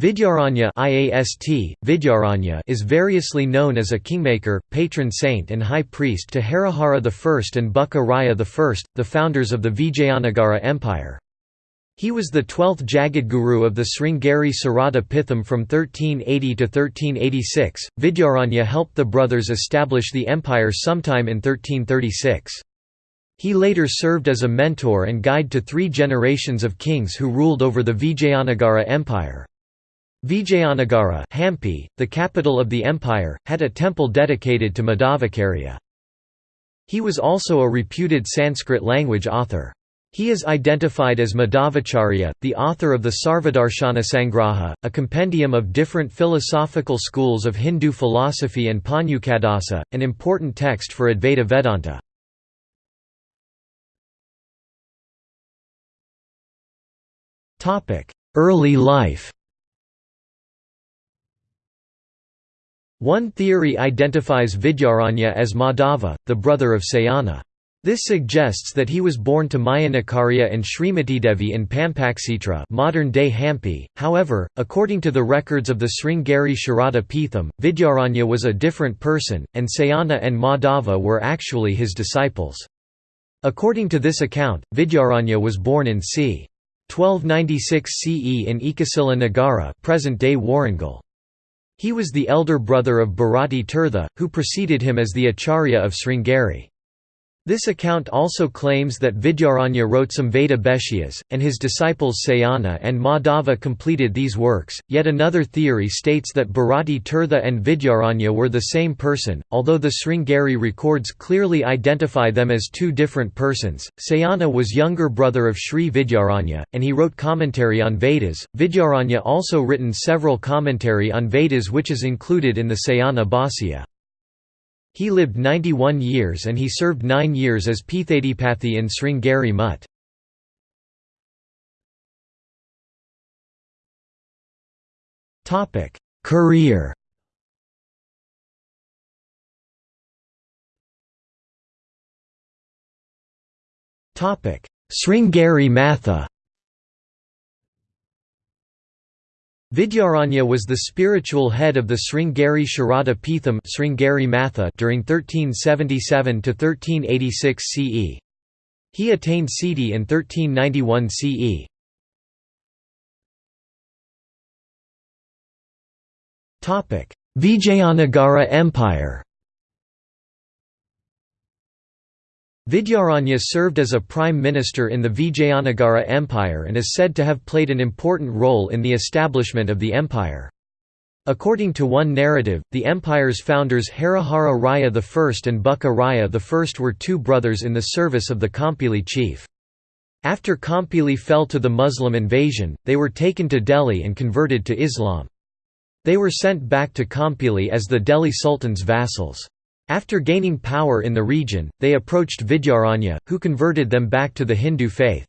Vidyaranya IAST, Vidyaranya is variously known as a kingmaker, patron saint and high priest to Harihara I and Bukka Raya I, the founders of the Vijayanagara Empire. He was the twelfth Jagadguru of the Sringeri Sarada Pitham from 1380 to 1386. Vidyaranya helped the brothers establish the empire sometime in 1336. He later served as a mentor and guide to three generations of kings who ruled over the Vijayanagara Empire. Vijayanagara Hampi, the capital of the empire, had a temple dedicated to Madhvacarya. He was also a reputed Sanskrit language author. He is identified as Madhavacharya, the author of the Sarvadarshana Sangraha, a compendium of different philosophical schools of Hindu philosophy and Panchadasi, an important text for Advaita Vedanta. Early life One theory identifies Vidyaranya as Madhava, the brother of Sayana. This suggests that he was born to Mayanakarya and Srimatidevi in Pampakshetra modern-day Hampi. However, according to the records of the Sringeri Sharada Pitham, Vidyaranya was a different person, and Sayana and Madhava were actually his disciples. According to this account, Vidyaranya was born in c. 1296 CE in Ekasila Nagara present-day Warangal. He was the elder brother of Bharati Tirtha, who preceded him as the Acharya of Sringeri. This account also claims that Vidyaranya wrote some Veda Bhashyas, and his disciples Sayana and Madhava completed these works. Yet another theory states that Bharati Tirtha and Vidyaranya were the same person, although the Sringeri records clearly identify them as two different persons. Sayana was younger brother of Sri Vidyaranya, and he wrote commentary on Vedas. Vidyaranya also written several commentary on Vedas which is included in the Sayana Bhasya. He lived 91 years and he served nine years as Pithadipathi in Sringeri Mutt. Career Sringeri Matha Vidyaranya was the spiritual head of the Sringeri Sharada Pitham Sringeri Matha during 1377–1386 CE. He attained Siddhi in 1391 CE. Vijayanagara Empire Vidyaranya served as a prime minister in the Vijayanagara Empire and is said to have played an important role in the establishment of the empire. According to one narrative, the empire's founders Harihara Raya I and Bukka Raya I were two brothers in the service of the Kampili chief. After Kampili fell to the Muslim invasion, they were taken to Delhi and converted to Islam. They were sent back to Kampili as the Delhi Sultan's vassals. After gaining power in the region, they approached Vidyaranya, who converted them back to the Hindu faith.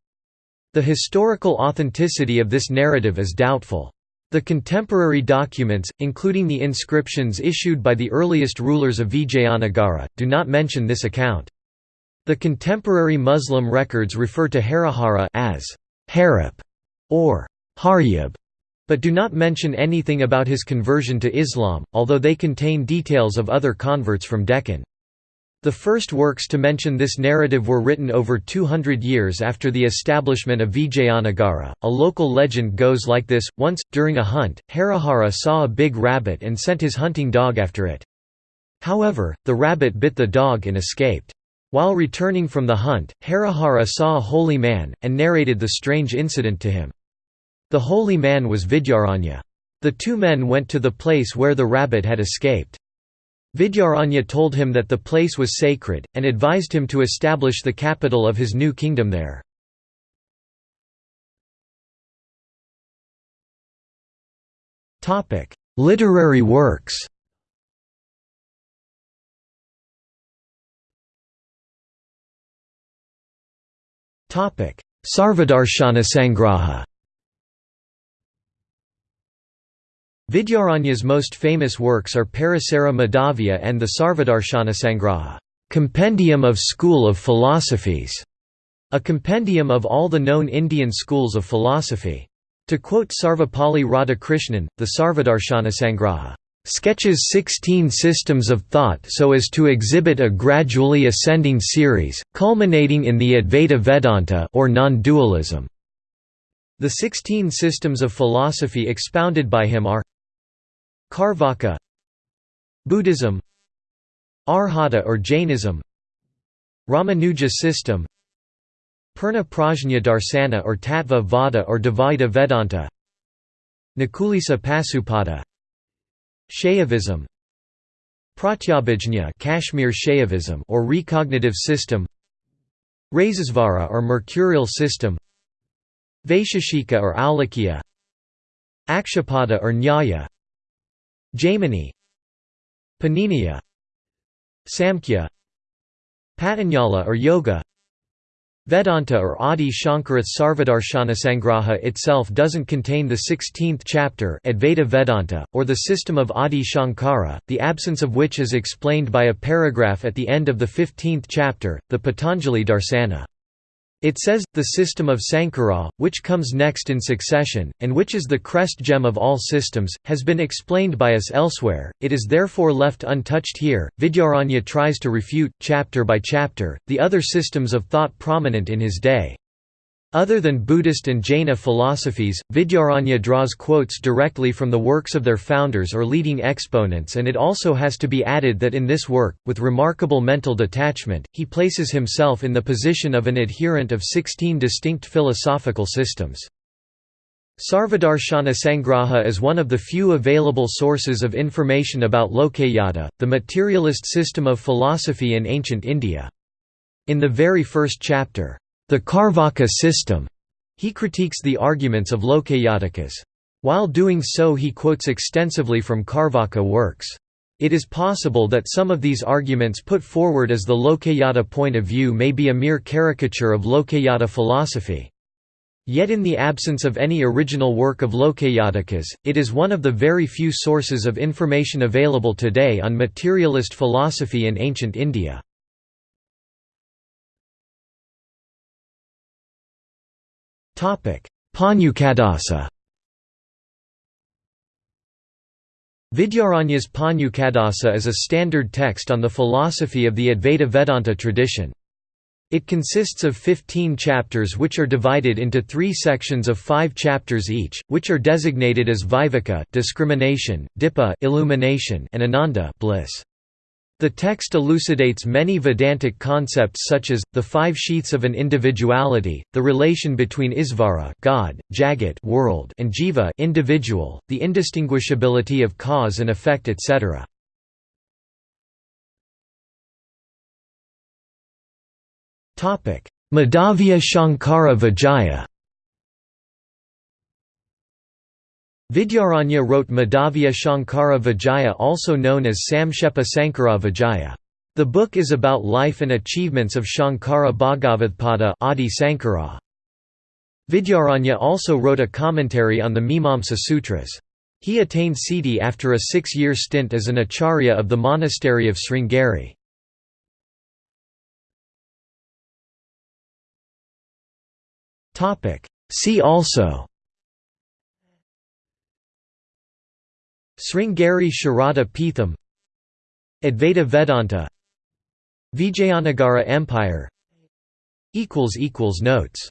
The historical authenticity of this narrative is doubtful. The contemporary documents, including the inscriptions issued by the earliest rulers of Vijayanagara, do not mention this account. The contemporary Muslim records refer to Harihara as Harip or Haryab, but do not mention anything about his conversion to Islam, although they contain details of other converts from Deccan. The first works to mention this narrative were written over 200 years after the establishment of Vijayanagara. A local legend goes like this Once, during a hunt, Harihara saw a big rabbit and sent his hunting dog after it. However, the rabbit bit the dog and escaped. While returning from the hunt, Harihara saw a holy man, and narrated the strange incident to him. The holy man was Vidyaranya. The two men went to the place where the rabbit had escaped. Vidyaranya told him that the place was sacred, and advised him to establish the capital of his new kingdom there. Literary works Sarvadarshana Vidyaranya's most famous works are Parasara Madhavya and the Sarvadarshanasangraha compendium of school of philosophies", a compendium of all the known Indian schools of philosophy. To quote Sarvepalli Radhakrishnan, the Sarvadarshanasangraha sketches 16 systems of thought so as to exhibit a gradually ascending series, culminating in the Advaita Vedanta or non-dualism. The 16 systems of philosophy expounded by him are Carvaka Buddhism Arhata or Jainism Ramanuja system Purna Prajna Darsana or Tattva Vada or Dvaita Vedanta Nakulisa Pasupata Shaivism Pratyabhijna Kashmir Shaivism or recognitive system Rasesvara or mercurial system Vaisheshika or Aulukya Akshapada or Nyaya Jaimini Paniniya Samkhya Patanjala or Yoga Vedanta or Adi Shankara Sarvadarshanasangraha itself doesn't contain the 16th chapter Advaita Vedanta, or the system of Adi Shankara, the absence of which is explained by a paragraph at the end of the 15th chapter, the Patanjali Darsana. It says, the system of Sankara, which comes next in succession, and which is the crest gem of all systems, has been explained by us elsewhere, it is therefore left untouched here. Vidyaranya tries to refute, chapter by chapter, the other systems of thought prominent in his day. Other than Buddhist and Jaina philosophies, Vidyaranya draws quotes directly from the works of their founders or leading exponents and it also has to be added that in this work, with remarkable mental detachment, he places himself in the position of an adherent of 16 distinct philosophical systems. Sarvadarshana Sangraha is one of the few available sources of information about Lokayata, the materialist system of philosophy in ancient India. In the very first chapter, the Carvaka system. He critiques the arguments of Lokayatikas. While doing so he quotes extensively from Carvaka works. It is possible that some of these arguments put forward as the Lokayata point of view may be a mere caricature of Lokayata philosophy. Yet in the absence of any original work of Lokayatikas, it is one of the very few sources of information available today on materialist philosophy in ancient India. Panchadasi Vidyaranya's Panchadasi is a standard text on the philosophy of the Advaita Vedanta tradition. It consists of 15 chapters which are divided into three sections of five chapters each, which are designated as Viveka discrimination, Dipa illumination, and Ananda bliss. The text elucidates many Vedantic concepts such as, the five sheaths of an individuality, the relation between Isvara God, Jagat world, and Jiva individual, the indistinguishability of cause and effect etc. Madhavya Shankara Vijaya Vidyaranya wrote Madhavya Shankara Vijaya also known as Samkshepa Sankara Vijaya. The book is about life and achievements of Shankara Bhagavatpada Adi Sankara. Vidyaranya also wrote a commentary on the Mimamsa Sutras. He attained siddhi after a six-year stint as an acharya of the monastery of Sringeri. See also Sringeri Sharada Peetham Advaita Vedanta Vijayanagara Empire Notes